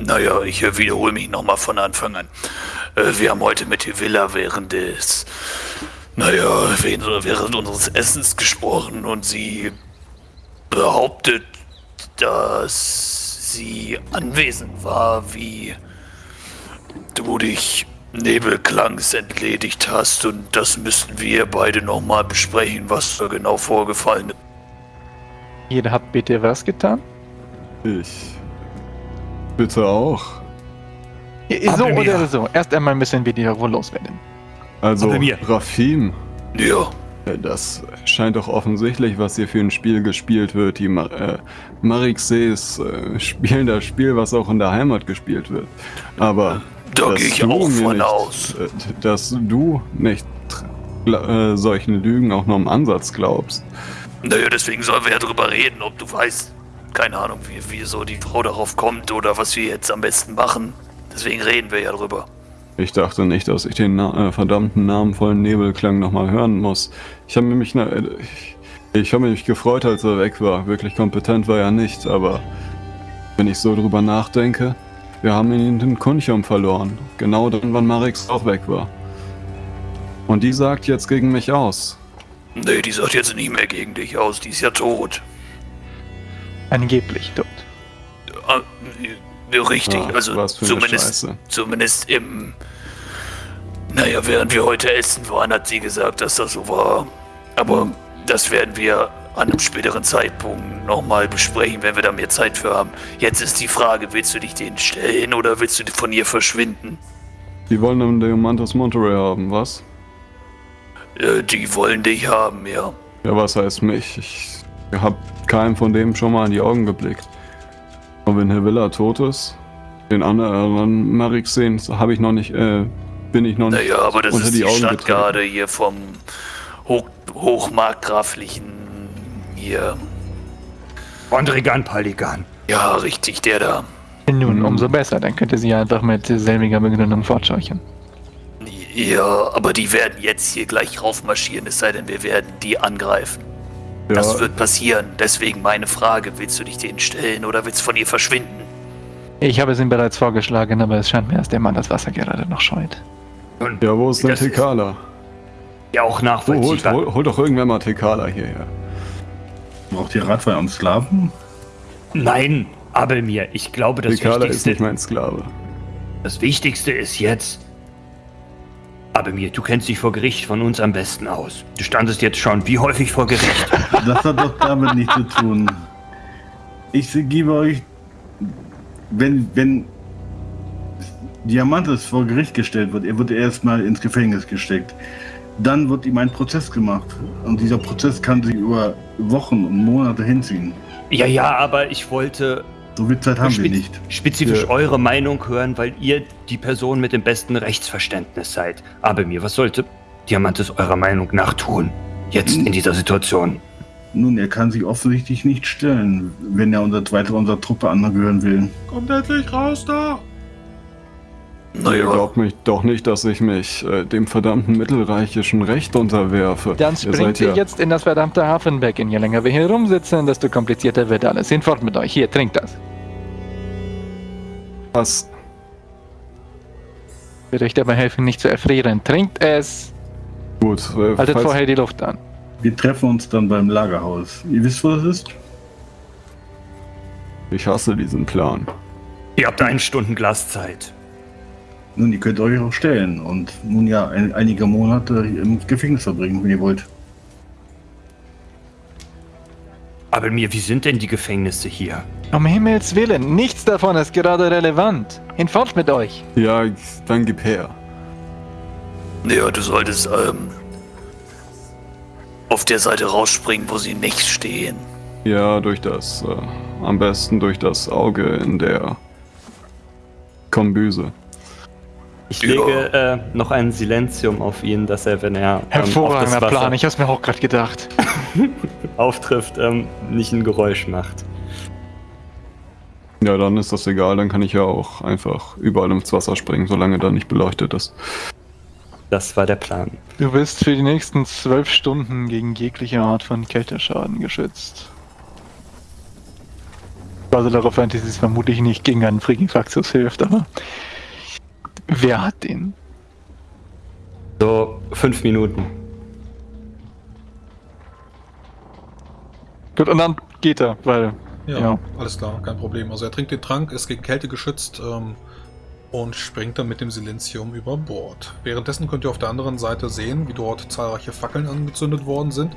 Naja, ich äh, wiederhole mich nochmal von Anfang an. Äh, wir haben heute mit Villa während des, naja, während unseres Essens gesprochen und sie behauptet, dass sie anwesend war, wie du dich Nebelklangs entledigt hast und das müssten wir beide nochmal besprechen, was da genau vorgefallen ist. Jeder hat bitte was getan? Ich. Bitte auch. So oder so. Erst einmal müssen wir die wohl loswerden. Also, Rafim. Ja. Das scheint doch offensichtlich, was hier für ein Spiel gespielt wird. Die Mar äh, Marixes äh, spielen das Spiel, was auch in der Heimat gespielt wird. Aber da gehe ich auch von nicht, aus. Äh, dass du nicht äh, solchen Lügen auch nur im Ansatz glaubst. Naja, deswegen sollen wir ja drüber reden, ob du weißt, keine Ahnung, wie, wie so die Frau darauf kommt oder was wir jetzt am besten machen. Deswegen reden wir ja drüber. Ich dachte nicht, dass ich den Na äh, verdammten namenvollen Nebelklang nochmal hören muss. Ich habe mich, äh, ich, ich habe mich gefreut, als er weg war. Wirklich kompetent war er nicht, aber wenn ich so drüber nachdenke, wir haben ihn in den Kunchum verloren. Genau dann, wann Marix auch weg war. Und die sagt jetzt gegen mich aus. Nee, die sagt jetzt nicht mehr gegen dich aus. Die ist ja tot. Angeblich tot. Ja, richtig, Ach, also zumindest, zumindest im. Naja, während wir heute essen waren, hat sie gesagt, dass das so war. Aber hm. das werden wir an einem späteren Zeitpunkt nochmal besprechen, wenn wir da mehr Zeit für haben. Jetzt ist die Frage, willst du dich denen stellen oder willst du von ihr verschwinden? Die wollen den Diamantus Monterey haben, was? Äh, die wollen dich haben, ja. Ja, was heißt mich? Ich hab keinem von dem schon mal in die Augen geblickt. Und wenn Herr Villa tot ist, den anderen Marix sehen, habe ich noch nicht, äh, bin ich noch nicht Naja, aber das unter ist die, die Augen Stadt getreten. gerade hier vom Hoch Hochmarkgraflichen hier. Ondrigan Paligan. Ja, richtig, der da. Nun, Mhm. umso besser. Dann könnte sie einfach mit selbiger Begründung fortscheuchen. Ja, aber die werden jetzt hier gleich raufmarschieren, es sei denn, wir werden die angreifen. Ja, Das wird passieren. Deswegen meine Frage, willst du dich denen stellen oder willst du von ihr verschwinden? Ich habe es ihm bereits vorgeschlagen, aber es scheint mir, dass der Mann das Wasser gerade noch scheut. Und ja, wo ist denn ist- Tekala? ja auch Oh, hol, nachvollziehbar. hol, hol doch irgendwer mal Tekala hierher. Braucht ihr Radfeuer am Sklaven? Nein, Abelmir, ich glaube, das Tekala ist Wichtigste, nicht mein Sklave. das Wichtigste ist jetzt. Abelmir, du kennst dich vor Gericht von uns am besten aus. Du standest jetzt schon wie häufig vor Gericht. Das hat doch damit nichts zu tun. Ich gebe euch, wenn, wenn Diamantes vor Gericht gestellt wird, er wird erstmal ins Gefängnis gesteckt. Dann wird ihm ein Prozess gemacht. Und dieser Prozess kann sich über Wochen und Monate hinziehen. ja, ja, aber ich wollte So viel Zeit haben wir nicht. spezifisch Ja. eure Meinung hören, weil ihr die Person mit dem besten Rechtsverständnis seid. Abelmir, was sollte Diamantes eurer Meinung nach tun? Jetzt in dieser Situation. Nun, er kann sich offensichtlich nicht stellen, wenn er unser, weiter unserer Truppe angehören will. Kommt endlich raus da! Ihr Naja, glaubt mich doch nicht, dass ich mich äh, dem verdammten mittelreichischen Recht unterwerfe. Dann Ihr springt ihr ja, jetzt in das verdammte Hafenbecken. Je länger wir hier rumsitzen, desto komplizierter wird alles. Hinfort mit euch. Hier, trinkt das. Was. Wird euch dabei helfen, nicht zu erfrieren. Trinkt es. Gut, äh, Haltet vorher die Luft an. Wir treffen uns dann beim Lagerhaus. Ihr wisst, wo das ist? ich hasse diesen Plan. Ihr habt ein Stundenglas Zeit. Nun, ihr könnt euch auch stellen und nun ja ein, einige Monate im Gefängnis verbringen, wenn ihr wollt. Abelmir, wie sind denn die Gefängnisse hier? Um Himmels Willen, nichts davon ist gerade relevant. Hinfort mit euch. Ja, dann gib her. ja, du solltest ähm, auf der Seite rausspringen, wo sie nicht stehen. Ja, durch das, äh, am besten durch das Auge in der Kombüse. Ich Ja. lege äh, noch ein Silenzium auf ihn, dass er, wenn er ähm, auf Hervorragender Plan. Ich hab's mir auch gerade gedacht. auftrifft, ähm, nicht ein Geräusch macht. Ja, dann ist das egal, dann kann ich ja auch einfach überall ins Wasser springen, solange da nicht beleuchtet ist. Das war der Plan. Du bist für die nächsten zwölf Stunden gegen jegliche Art von Kälteschaden geschützt. Also darauf ein, dass es vermutlich nicht gegen einen Frigifaxus hilft, aber wer hat den? So, fünf Minuten. Gut, und dann geht er, weil Ja, Ja. alles klar, kein Problem. Also er trinkt den Trank, ist gegen Kälte geschützt ähm, und springt dann mit dem Silenzium über Bord. Währenddessen könnt ihr auf der anderen Seite sehen, wie dort zahlreiche Fackeln angezündet worden sind.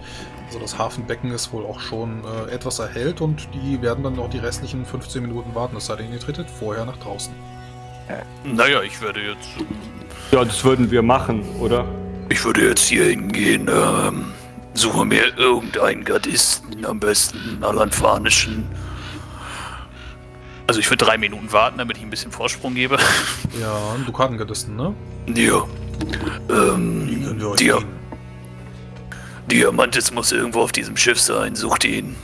Also das Hafenbecken ist wohl auch schon äh, etwas erhellt und die werden dann noch die restlichen 15 Minuten warten, es sei denn, ihr tretet vorher nach draußen. Naja, ich würde jetzt. Ja, das würden wir machen, oder? Ich würde jetzt hier hingehen, ähm, suche mir irgendeinen Gardisten, am besten einen alanfanischen. Also ich würde drei Minuten warten, damit ich ein bisschen Vorsprung gebe. Ja, ein Dukatengardisten, ne? Ja. Ähm, Dia geben. Diamantis muss irgendwo auf diesem Schiff sein. Sucht ihn.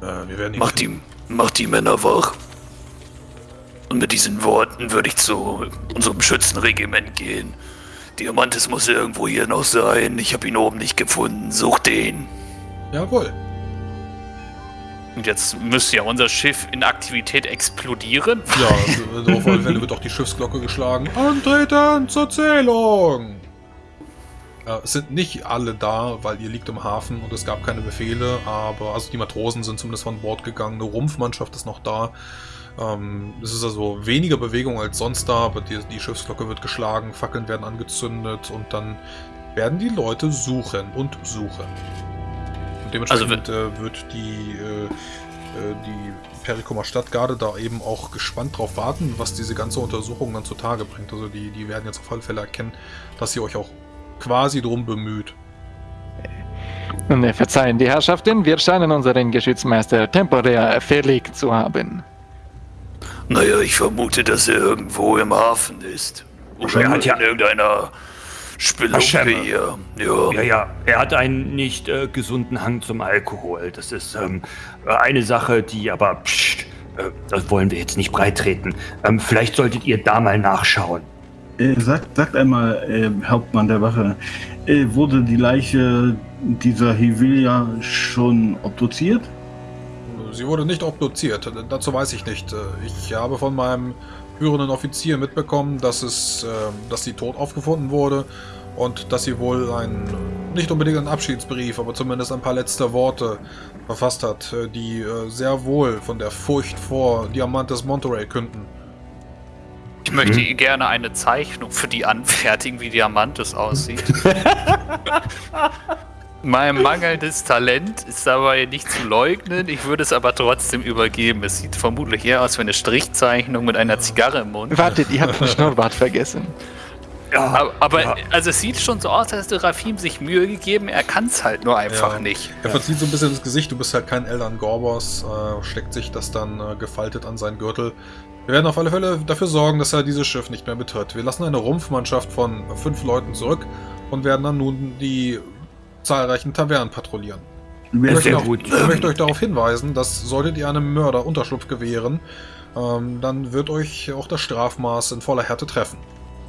Äh, wir werden ihn Macht die, macht die Männer wach. Und mit diesen Worten würde ich zu unserem Schützenregiment gehen. Diamantis muss irgendwo hier noch sein. Ich habe ihn oben nicht gefunden. Sucht den. Jawohl. Und jetzt müsste ja unser Schiff in Aktivität explodieren. Ja, also auf alle Fälle wird auch die Schiffsglocke geschlagen. Antreten zur Zählung! Äh, es sind nicht alle da, weil ihr liegt im Hafen und es gab keine Befehle, aber also die Matrosen sind zumindest von Bord gegangen, eine Rumpfmannschaft ist noch da. Ähm, es ist also weniger Bewegung als sonst da, aber die, die Schiffsglocke wird geschlagen, Fackeln werden angezündet und dann werden die Leute suchen und suchen. Und dementsprechend äh, wird die, äh, äh, die Perikomer Stadtgarde da eben auch gespannt drauf warten, was diese ganze Untersuchung dann zutage bringt. Also die, die werden jetzt auf alle Fälle erkennen, dass ihr euch auch quasi drum bemüht. Nun, äh, verzeihen die Herrschaften, wir scheinen unseren Geschützmeister temporär verlegt zu haben. Naja, ich vermute, dass er irgendwo im Hafen ist. Oder Er hat ja- in irgendeiner Spelunke hier. Ja. Ja, ja, er hat einen nicht äh, gesunden Hang zum Alkohol. Das ist ähm, eine Sache, die aber, pst, äh, das wollen wir jetzt nicht breitreten. Ähm, vielleicht solltet ihr da mal nachschauen. Äh, sagt, sagt einmal, äh, Hauptmann der Wache, äh, wurde die Leiche dieser Hivilia schon obduziert? Sie wurde nicht obduziert, dazu weiß ich nicht. Äh, Ich habe von meinem führenden Offizier mitbekommen, dass es, ähm, dass sie tot aufgefunden wurde und dass sie wohl ein, nicht unbedingt einen Abschiedsbrief, aber zumindest ein paar letzte Worte verfasst hat, äh, die äh, sehr wohl von der Furcht vor Diamantes Monterey künden. Ich möchte gerne eine Zeichnung für die anfertigen, wie Diamantes aussieht. mein mangelndes Talent ist dabei nicht zu leugnen. Ich würde es aber trotzdem übergeben. Es sieht vermutlich eher aus wie eine Strichzeichnung mit einer Zigarre im Mund. Wartet, ihr habt den Schnurrbart vergessen. Ja, Aber, aber ja. also es sieht schon so aus, als hätte Rafim sich Mühe gegeben. Er kann es halt nur einfach Ja. nicht. Er verzieht so ein bisschen das Gesicht, du bist halt kein Eldan Gorbos, äh, steckt sich das dann äh, gefaltet an seinen Gürtel. Wir werden auf alle Fälle dafür sorgen, dass er dieses Schiff nicht mehr betritt. Wir lassen eine Rumpfmannschaft von fünf Leuten zurück und werden dann nun die zahlreichen Tavernen patrouillieren. Ich möchte, auch, gut. ich möchte euch darauf hinweisen, dass solltet ihr einem Mörder Unterschlupf gewähren, ähm, dann wird euch auch das Strafmaß in voller Härte treffen.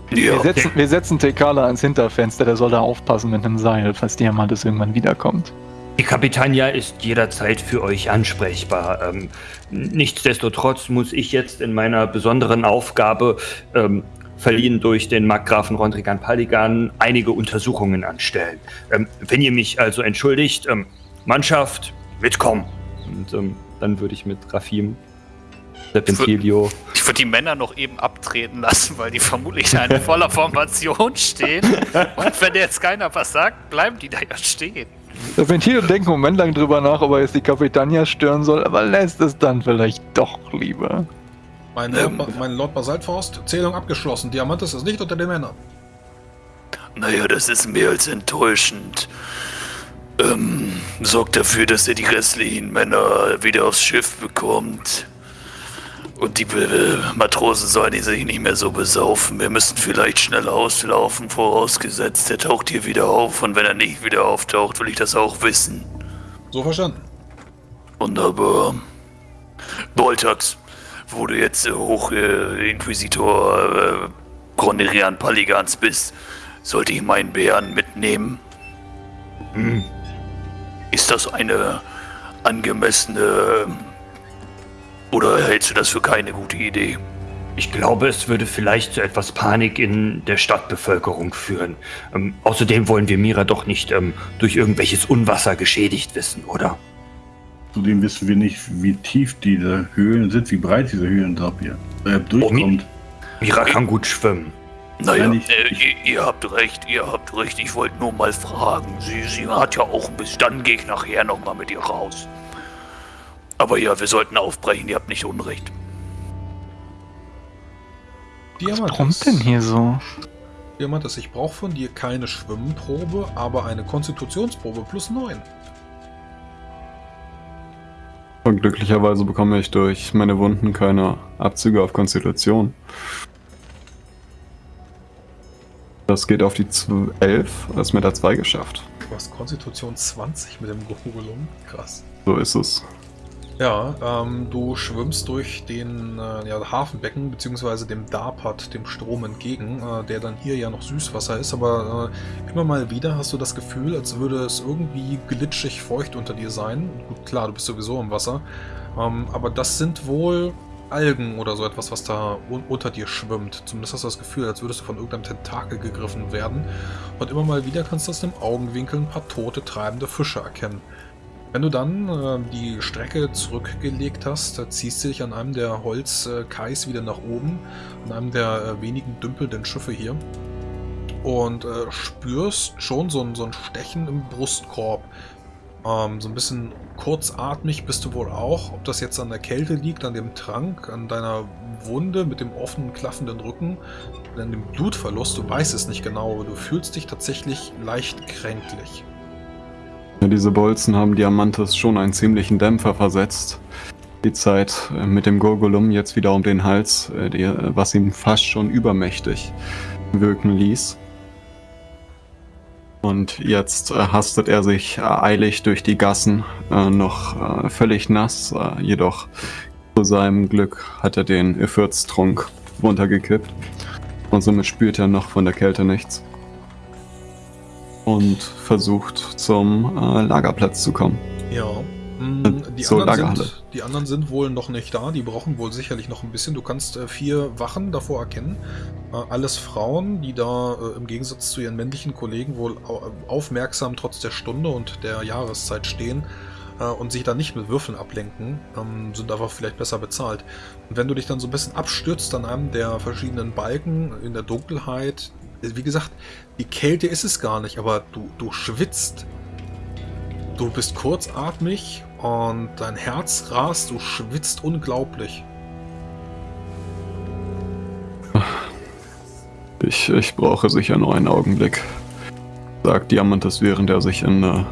Wir Ja. setzen, wir setzen Tekala ans Hinterfenster, der soll da aufpassen mit einem Seil, falls Diamantes irgendwann wiederkommt. Die Kapitania ist jederzeit für euch ansprechbar. Ähm, nichtsdestotrotz muss ich jetzt in meiner besonderen Aufgabe, ähm, verliehen durch den Markgrafen Rondrigan Paligan, einige Untersuchungen anstellen. Ähm, wenn ihr mich also entschuldigt, ähm, Mannschaft, mitkommen. Und ähm, dann würde ich mit Rafim, Serpentilio, Ich würde die Männer noch eben abtreten lassen, weil die vermutlich da in voller Formation stehen. Und wenn jetzt keiner was sagt, bleiben die da ja stehen. Ventil denkt einen Moment lang drüber nach, ob er jetzt die Kapitania stören soll, aber lässt es dann vielleicht doch lieber. Mein, Ähm. Lord, Ba- mein Lord Basaltfaust, Zählung abgeschlossen. Diamantes ist nicht unter den Männern. Naja, das ist mehr als enttäuschend. Ähm, sorgt dafür, dass er die restlichen Männer wieder aufs Schiff bekommt. Und die äh, Matrosen sollen sich nicht mehr so besaufen. Wir müssen vielleicht schnell auslaufen, vorausgesetzt, er taucht hier wieder auf. Und wenn er nicht wieder auftaucht, will ich das auch wissen. So verstanden. Wunderbar. Boltax, wo du jetzt äh, Hochinquisitor äh, Gronerian Paligans bist, sollte ich meinen Bären mitnehmen? Hm. Ist das eine angemessene Oder hältst du das für keine gute Idee? Ich glaube, es würde vielleicht zu etwas Panik in der Stadtbevölkerung führen. Ähm, außerdem wollen wir Mira doch nicht ähm, durch irgendwelches Unwasser geschädigt wissen, oder? Zudem wissen wir nicht, wie tief diese Höhlen sind, wie breit diese Höhlen da hier äh, durchkommt. Mira kann gut schwimmen. Naja, Nein, ich- äh, ihr, ihr habt recht, ihr habt recht. Ich wollte nur mal fragen. Sie, sie hat ja auch ein bisschen. Dann gehe ich nachher nochmal mit ihr raus. Aber ja, wir sollten aufbrechen, ihr habt nicht Unrecht. Was brummt denn hier so? Diamantis, ich brauche von dir keine Schwimmprobe, aber eine Konstitutionsprobe plus 9. Und glücklicherweise bekomme ich durch meine Wunden keine Abzüge auf Konstitution. Das geht auf die 11, das ist mit der 2 geschafft. Du hast Konstitution 20 mit dem Gogolum. Krass. So ist es. Ja, ähm, du schwimmst durch den äh, ja, Hafenbecken beziehungsweise dem Darpat, dem Strom entgegen, äh, der dann hier ja noch Süßwasser ist, aber äh, immer mal wieder hast du das Gefühl, als würde es irgendwie glitschig feucht unter dir sein. Gut, klar, du bist sowieso im Wasser, ähm, aber das sind wohl Algen oder so etwas, was da un unter dir schwimmt. Zumindest hast du das Gefühl, als würdest du von irgendeinem Tentakel gegriffen werden. Und immer mal wieder kannst du aus dem Augenwinkel ein paar tote, treibende Fische erkennen. Wenn du dann äh, die Strecke zurückgelegt hast, ziehst du dich an einem der Holzkais wieder nach oben, an einem der äh, wenigen dümpelnden Schiffe hier und äh, spürst schon so ein, so ein Stechen im Brustkorb. Ähm, so ein bisschen kurzatmig bist du wohl auch. Ob das jetzt an der Kälte liegt, an dem Trank, an deiner Wunde mit dem offenen, klaffenden Rücken, an dem Blutverlust, du weißt es nicht genau, aber du fühlst dich tatsächlich leicht kränklich. Ja, diese Bolzen haben Diamantes schon einen ziemlichen Dämpfer versetzt. Die Zeit äh, mit dem Gurgulum jetzt wieder um den Hals, äh, die, äh, was ihn fast schon übermächtig wirken ließ. Und jetzt hastet er sich eilig durch die Gassen, noch völlig nass, jedoch zu seinem Glück hat er den Efürtstrunk runtergekippt. Und somit spürt er noch von der Kälte nichts. Und versucht zum äh, Lagerplatz zu kommen. Ja. mm, Die, Zur anderen sind, die anderen sind wohl noch nicht da. Die brauchen wohl sicherlich noch ein bisschen. Du kannst äh, vier Wachen davor erkennen. Äh, alles Frauen, die da äh, im Gegensatz zu ihren männlichen Kollegen wohl au aufmerksam trotz der Stunde und der Jahreszeit stehen äh, und sich da nicht mit Würfeln ablenken, ähm, sind aber vielleicht besser bezahlt. Und wenn du dich dann so ein bisschen abstürzt an einem der verschiedenen Balken in der Dunkelheit, äh, wie gesagt, die Kälte ist es gar nicht, aber du, du schwitzt. Du bist kurzatmig und dein Herz rast, du schwitzt unglaublich. Ich, ich brauche sicher nur einen Augenblick, sagt Diamantes, während er sich in äh,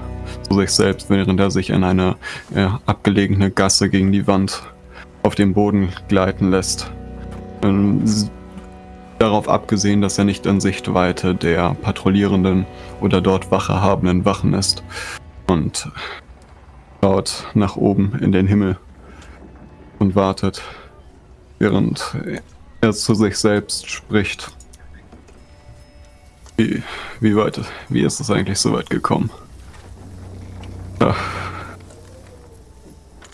zu sich selbst, während er sich in eine äh, abgelegene Gasse gegen die Wand auf dem Boden gleiten lässt. Ähm, darauf abgesehen, dass er nicht in Sichtweite der patrouillierenden oder dort Wache habenden Wachen ist. Und schaut nach oben in den Himmel und wartet, während er zu sich selbst spricht. Wie, wie weit, wie ist es eigentlich so weit gekommen? Ja.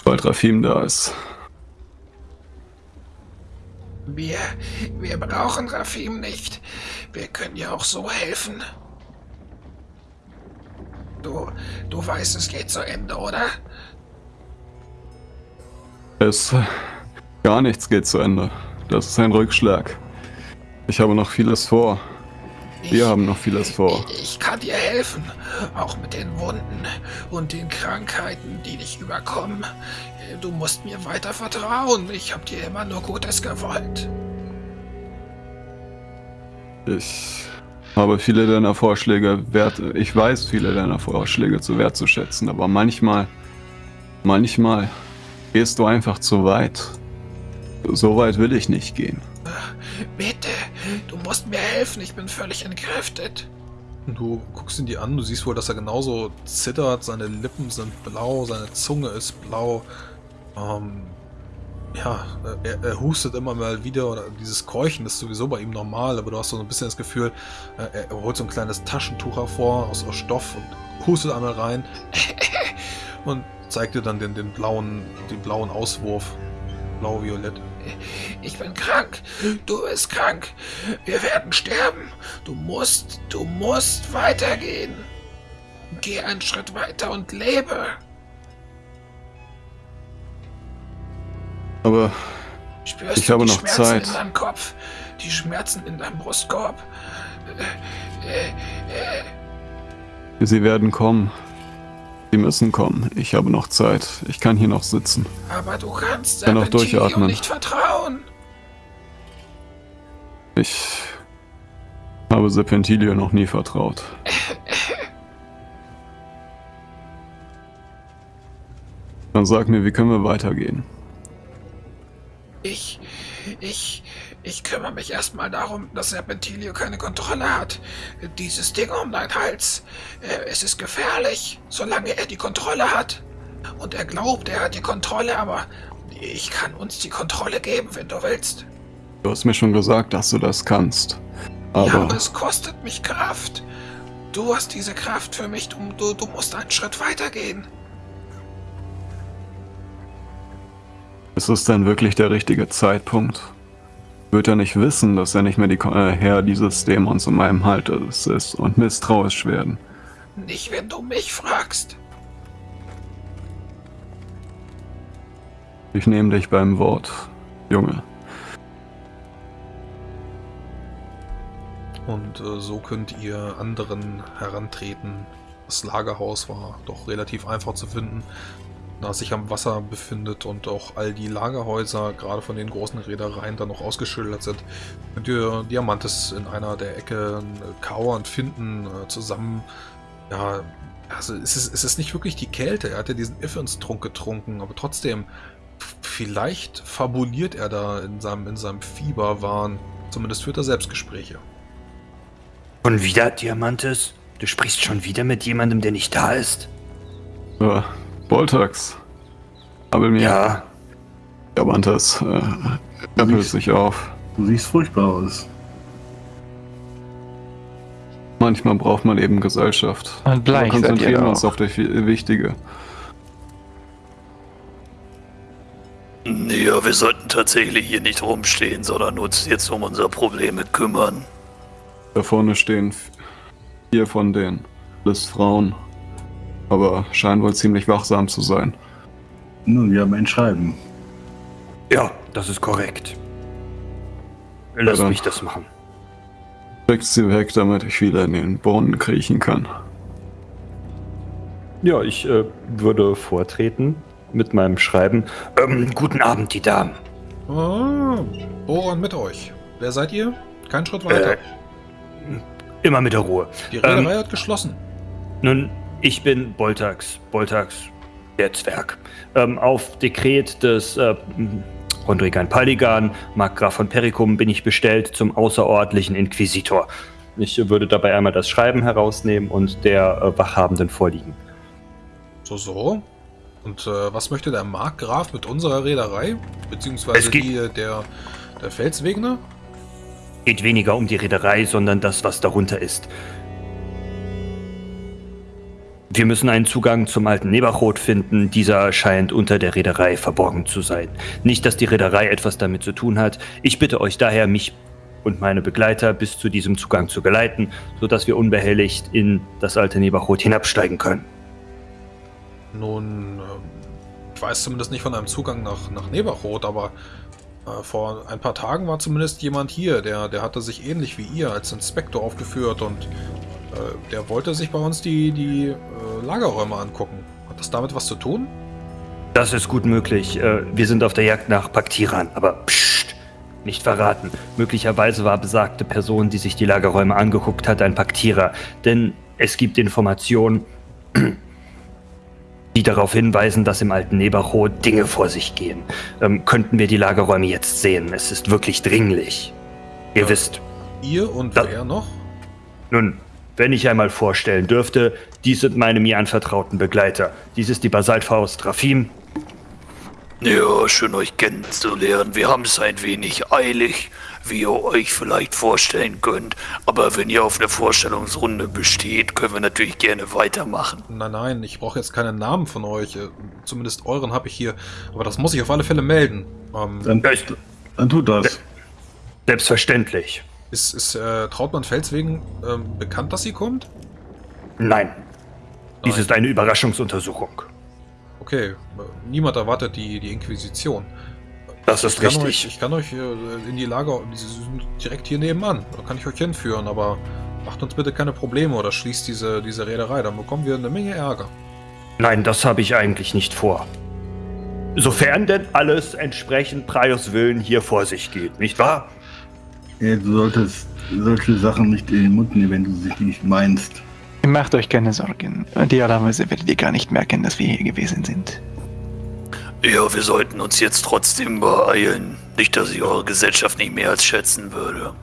Weil Rafim da ist. Wir, wir brauchen Rafim nicht. Wir können ja auch so helfen. Du, du weißt, es geht zu Ende, oder? Es. Gar nichts geht zu Ende. Das ist ein Rückschlag. Ich habe noch vieles vor. Wir Ich- haben noch vieles vor. Ich, ich kann dir helfen, auch mit den Wunden und den Krankheiten, die dich überkommen. Du musst mir weiter vertrauen. Ich habe dir immer nur Gutes gewollt. Ich habe viele deiner Vorschläge wert. Ich weiß viele deiner Vorschläge zu wertzuschätzen, aber manchmal. Manchmal gehst du einfach zu weit. So weit will ich nicht gehen. Bitte, du musst mir helfen. Ich bin völlig entkräftet. Du guckst ihn dir an, du siehst wohl, dass er genauso zittert, seine Lippen sind blau, seine Zunge ist blau. Ähm, ja, er, er hustet immer mal wieder, oder dieses Keuchen ist sowieso bei ihm normal, aber du hast so ein bisschen das Gefühl, äh, er holt so ein kleines Taschentuch hervor aus, aus Stoff und hustet einmal rein und zeigt dir dann den, den blauen, den blauen Auswurf. Blau-Violett. Ich bin krank. Du bist krank. Wir werden sterben. Du musst, du musst weitergehen. Geh einen Schritt weiter und lebe. Aber Spürst Ich habe die noch Schmerzen Zeit. in deinem Kopf? Die Schmerzen in deinem Brustkorb? Sie werden kommen. Sie müssen kommen. Ich habe noch Zeit. Ich kann hier noch sitzen. aber du kannst Kann auch durchatmen. nicht vertrauen. Ich habe Serpentilio noch nie vertraut. Dann sag mir, wie können wir weitergehen? Ich, ich, ich kümmere mich erstmal darum, dass Serpentilio keine Kontrolle hat. Dieses Ding um deinen Hals, äh, es ist gefährlich, solange er die Kontrolle hat. Und er glaubt, er hat die Kontrolle, aber ich kann uns die Kontrolle geben, wenn du willst. Du hast mir schon gesagt, dass du das kannst. ja, Aber aber es kostet mich Kraft. Du hast diese Kraft für mich, du, du, du musst einen Schritt weitergehen. Ist es denn wirklich der richtige Zeitpunkt? Wird er nicht wissen, dass er nicht mehr die äh, Herr dieses Dämons in meinem Hals ist und misstrauisch werden? Nicht, wenn du mich fragst. Ich nehme dich beim Wort, Junge. Und äh, so könnt ihr anderen herantreten. Das Lagerhaus war doch relativ einfach zu finden, da es sich am Wasser befindet und auch all die Lagerhäuser, gerade von den großen Reedereien, dann noch ausgeschildert sind. Könnt ihr Diamantes in einer der Ecken äh, kauernd finden, äh, zusammen. Ja, also es ist, es ist nicht wirklich die Kälte. Er hat ja diesen Iffens-Trunk getrunken, aber trotzdem, vielleicht fabuliert er da in seinem, in seinem Fieberwahn. Zumindest führt er Selbstgespräche. Schon wieder, Diamantes? Du sprichst schon wieder mit jemandem, der nicht da ist? Äh, Boltax. Aber mir Ja, Diamantes äh, rappelt sich auf. Du siehst furchtbar aus. Manchmal braucht man eben Gesellschaft. Und bleich konzentrieren wir doch. uns auf das Wichtige. Ja, wir sollten tatsächlich hier nicht rumstehen, sondern uns jetzt um unsere Probleme kümmern. Da vorne stehen vier von denen. Alles Frauen. Aber scheinen wohl ziemlich wachsam zu sein. Nun, wir haben ein Schreiben. ja, das ist korrekt. Lass Ja, mich das machen. Schickt sie weg, damit ich wieder in den Brunnen kriechen kann. Ja, ich äh, würde vortreten mit meinem Schreiben. Ähm, guten Abend, die Damen. Ah, Boron mit euch. Wer seid ihr? Kein Schritt weiter. Äh, immer mit der Ruhe. Die Reederei ähm, hat geschlossen. Nun, ich bin Boltax. Boltax, der Zwerg. Ähm, auf Dekret des äh, Rondrigan Paligan, Markgraf von Pericum, bin ich bestellt zum außerordentlichen Inquisitor. Ich würde dabei einmal das Schreiben herausnehmen und der äh, Wachhabenden vorliegen. So, so. Und äh, was möchte der Markgraf mit unserer Reederei? Beziehungsweise die äh, der, der Felswegner? Geht weniger um die Reederei, sondern das, was darunter ist. Wir müssen einen Zugang zum alten Neberrot finden. Dieser scheint unter der Reederei verborgen zu sein. Nicht, dass die Reederei etwas damit zu tun hat. Ich bitte euch daher, mich und meine Begleiter bis zu diesem Zugang zu geleiten, sodass wir unbehelligt in das alte Neberrot hinabsteigen können. Nun, ähm, ich weiß zumindest nicht von einem Zugang nach, nach Neberrot, aber äh, vor ein paar Tagen war zumindest jemand hier, der, der hatte sich ähnlich wie ihr als Inspektor aufgeführt und äh, der wollte sich bei uns die, die äh, Lagerräume angucken. Hat das damit was zu tun? Das ist gut möglich. Äh, Wir sind auf der Jagd nach Paktiran, aber psst, nicht verraten. Möglicherweise war besagte Person, die sich die Lagerräume angeguckt hat, ein Paktierer. Denn es gibt Informationen, die darauf hinweisen, dass im alten Neberrot Dinge vor sich gehen. Ähm, könnten wir die Lagerräume jetzt sehen? Es ist wirklich dringlich. Ihr Ja. wisst. Ihr und Da- wer noch? Nun, wenn ich einmal vorstellen dürfte, dies sind meine mir anvertrauten Begleiter. Dies ist die Basaltfaust Rafim, Ja, schön euch kennenzulernen. Wir haben es ein wenig eilig, wie ihr euch vielleicht vorstellen könnt. Aber wenn ihr auf eine Vorstellungsrunde besteht, können wir natürlich gerne weitermachen. Nein, nein, ich brauche jetzt keinen Namen von euch. Äh, Zumindest euren habe ich hier. Aber das muss ich auf alle Fälle melden. Ähm, Dann, dann tut das. Selbstverständlich. Ist ist äh, Trautmann Felswegen ähm, bekannt, dass sie kommt? Nein. Dies Nein. ist eine Überraschungsuntersuchung. Okay, niemand erwartet die, die Inquisition. Das ist Ich kann, euch, richtig. ich kann euch äh, in die Lager, die sind direkt hier nebenan, da kann ich euch hinführen, aber macht uns bitte keine Probleme oder schließt diese, diese Reederei, dann bekommen wir eine Menge Ärger. Nein, das habe ich eigentlich nicht vor. Sofern denn alles entsprechend Praios Willen hier vor sich geht, nicht wahr? Ja, du solltest solche Sachen nicht in den Mund nehmen, wenn du sie nicht meinst. Macht euch keine Sorgen. Idealerweise werdet ihr gar nicht merken, dass wir hier gewesen sind. Ja, wir sollten uns jetzt trotzdem beeilen. Nicht, dass ich eure Gesellschaft nicht mehr als schätzen würde.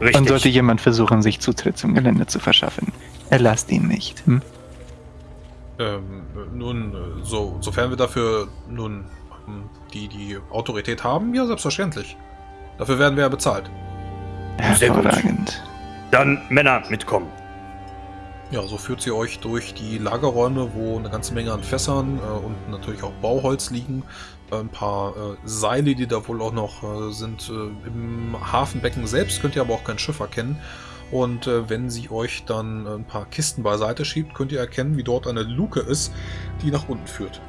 Und sollte Richtig. jemand versuchen, sich Zutritt zum Gelände zu verschaffen, erlasst ihn nicht. Hm? Ähm, äh, nun, äh, so, sofern wir dafür nun die, die Autorität haben, ja, selbstverständlich. Dafür werden wir ja bezahlt. Hervorragend. Dann Männer mitkommen. Ja, so führt sie euch durch die Lagerräume, wo eine ganze Menge an Fässern äh, und natürlich auch Bauholz liegen. Äh, ein paar äh, Seile, die da wohl auch noch äh, sind. Äh, Im Hafenbecken selbst könnt ihr aber auch kein Schiff erkennen. Und äh, wenn sie euch dann ein paar Kisten beiseite schiebt, könnt ihr erkennen, wie dort eine Luke ist, die nach unten führt.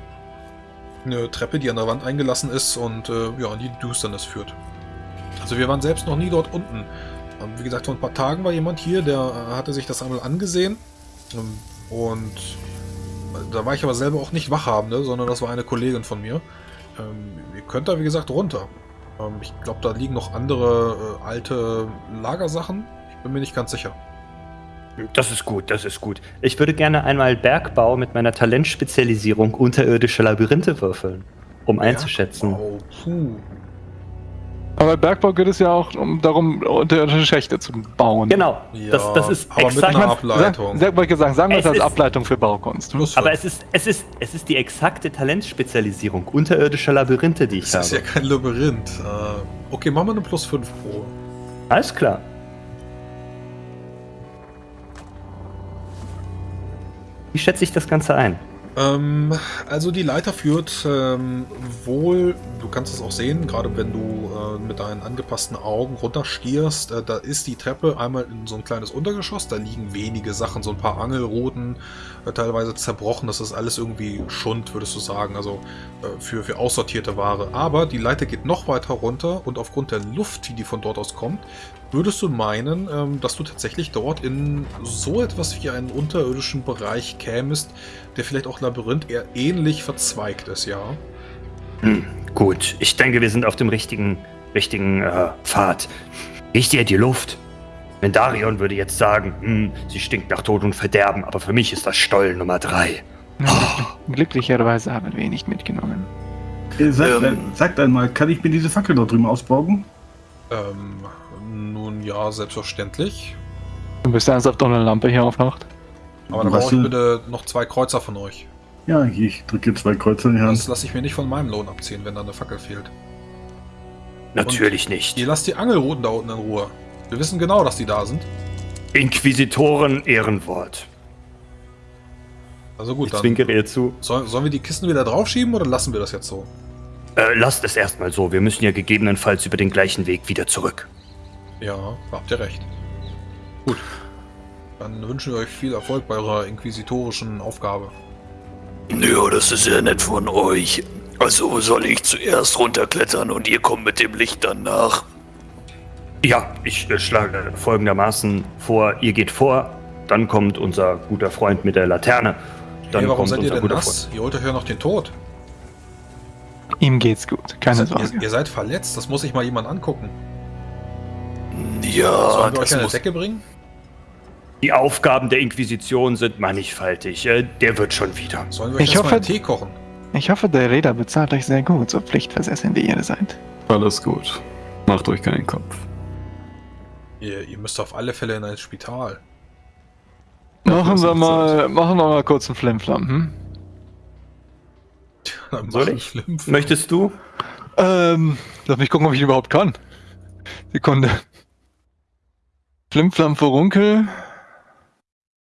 Eine Treppe, die an der Wand eingelassen ist und äh, ja, in die Düsternis führt. Also wir waren selbst noch nie dort unten. Ähm, Wie gesagt, vor ein paar Tagen war jemand hier, der äh, hatte sich das einmal angesehen. Ähm, Und äh, da war ich aber selber auch nicht Wachhabende, sondern das war eine Kollegin von mir. Ähm, Ihr könnt da, wie gesagt, runter. Ich glaube, da liegen noch andere äh, alte Lagersachen. Ich bin mir nicht ganz sicher. Das ist gut, das ist gut. Ich würde gerne einmal Bergbau mit meiner Talentspezialisierung unterirdische Labyrinthe würfeln, um einzuschätzen. Oh, puh. Aber Bergbau geht es ja auch um, darum, unterirdische Schächte zu bauen. Genau, Ja, das, das ist aber mit exakt. einer Sag, Ableitung. sag, ich sagen, sagen wir es Es als ist- Ableitung für Baukunst. Hm? Aber es ist, es, ist, es ist die exakte Talentspezialisierung unterirdischer Labyrinthe, die ich Das ist ja habe. kein Labyrinth. Äh, Okay, machen wir eine plus 5 pro. Alles klar. Wie schätze ich das Ganze ein? Ähm, also die Leiter führt ähm, wohl, du kannst es auch sehen, gerade wenn du äh, mit deinen angepassten Augen runterstierst, äh, da ist die Treppe einmal in so ein kleines Untergeschoss, da liegen wenige Sachen, so ein paar Angelrouten, äh, teilweise zerbrochen, das ist alles irgendwie Schund, würdest du sagen, also äh, für, für aussortierte Ware. Aber die Leiter geht noch weiter runter und aufgrund der Luft, die von dort aus kommt, würdest du meinen, ähm, dass du tatsächlich dort in so etwas wie einen unterirdischen Bereich kämest, der vielleicht auch Labyrinth eher ähnlich verzweigt ist, ja. Hm, gut, ich denke, wir sind auf dem richtigen, richtigen äh, Pfad. Riecht ihr die Luft? Mendarion würde jetzt sagen, hm, sie stinkt nach Tod und Verderben, aber für mich ist das Stoll Nummer drei. Glücklicherweise haben wir ihn nicht mitgenommen. Äh, Sagt, Ähm. äh, sagt einmal, kann ich mir diese Fackel dort drüben ausbauen? Ähm, ja, selbstverständlich. Du bist ernsthaft ohne Lampe hier aufwacht? Aber dann brauche ich bitte noch zwei Kreuzer von euch. Ja, ich drücke zwei Kreuze in die Hand. Das lasse ich mir nicht von meinem Lohn abziehen, wenn da eine Fackel fehlt. Natürlich nicht. Ihr lasst die Angelrouten da unten in Ruhe. Wir wissen genau, dass die da sind. Inquisitoren Ehrenwort. Also gut, Ich dann zwinkere ihr zu. soll, sollen wir die Kisten wieder draufschieben oder lassen wir das jetzt so? Äh, lasst es erstmal so. Wir müssen ja gegebenenfalls über den gleichen Weg wieder zurück. Ja, habt ihr recht. Gut. Dann wünschen wir euch viel Erfolg bei eurer inquisitorischen Aufgabe. Ja, das ist sehr nett von euch. Also soll ich zuerst runterklettern und ihr kommt mit dem Licht danach. Ja, ich äh, schlage folgendermaßen vor, ihr geht vor, dann kommt unser guter Freund mit der Laterne. Dann hey, warum kommt seid ihr unser denn guter nass? Ihr holt euch ja noch den Tod. Ihm geht's gut, keine Ihr, Sorge. ihr seid verletzt, das muss sich mal jemand angucken. Ja, Sollen wir euch eine. Decke bringen? Die Aufgaben der Inquisition sind mannigfaltig. Äh, Der wird schon wieder. Sollen wir euch Ich hoffe- einen Tee kochen? Ich hoffe, der Räder bezahlt euch sehr gut, so pflichtversessen wie ihr seid. Alles gut. Macht euch keinen Kopf. Ihr, ihr müsst auf alle Fälle in ein Spital. Machen wir mal, machen wir mal kurz einen Flimflam, hm? Dann Soll ich? Möchtest du? Ähm, lass mich gucken, ob ich ihn überhaupt kann. Sekunde. Flimflam Furunkel.